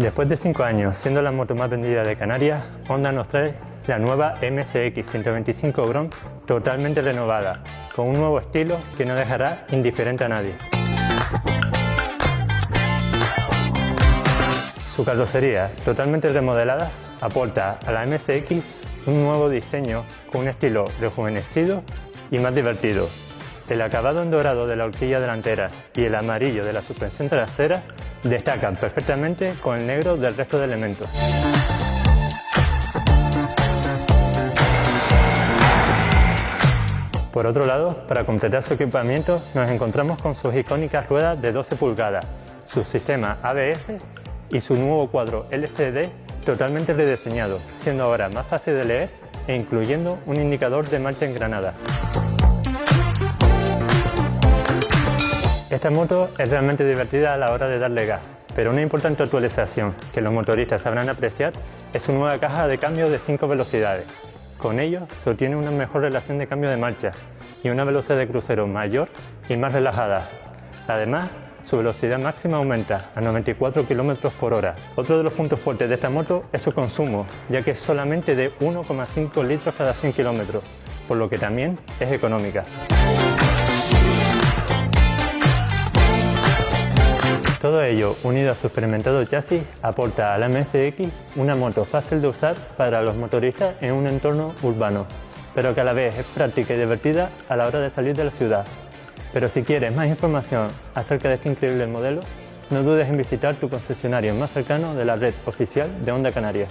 Después de 5 años siendo la moto más vendida de Canarias, Honda nos trae la nueva MSX 125 Grom totalmente renovada, con un nuevo estilo que no dejará indiferente a nadie. Su carrocería, totalmente remodelada, aporta a la MSX un nuevo diseño con un estilo rejuvenecido y más divertido. El acabado en dorado de la horquilla delantera y el amarillo de la suspensión trasera destacan perfectamente con el negro del resto de elementos. Por otro lado, para completar su equipamiento nos encontramos con sus icónicas ruedas de 12 pulgadas, su sistema ABS y su nuevo cuadro LCD totalmente rediseñado, siendo ahora más fácil de leer e incluyendo un indicador de marcha en granada. Esta moto es realmente divertida a la hora de darle gas, pero una importante actualización que los motoristas sabrán apreciar es su nueva caja de cambio de 5 velocidades. Con ello se obtiene una mejor relación de cambio de marcha y una velocidad de crucero mayor y más relajada. Además, su velocidad máxima aumenta a 94 km por hora. Otro de los puntos fuertes de esta moto es su consumo, ya que es solamente de 1,5 litros cada 100 km, por lo que también es económica. Todo ello, unido a su experimentado chasis, aporta a la MSX una moto fácil de usar para los motoristas en un entorno urbano, pero que a la vez es práctica y divertida a la hora de salir de la ciudad. Pero si quieres más información acerca de este increíble modelo, no dudes en visitar tu concesionario más cercano de la red oficial de Honda Canarias.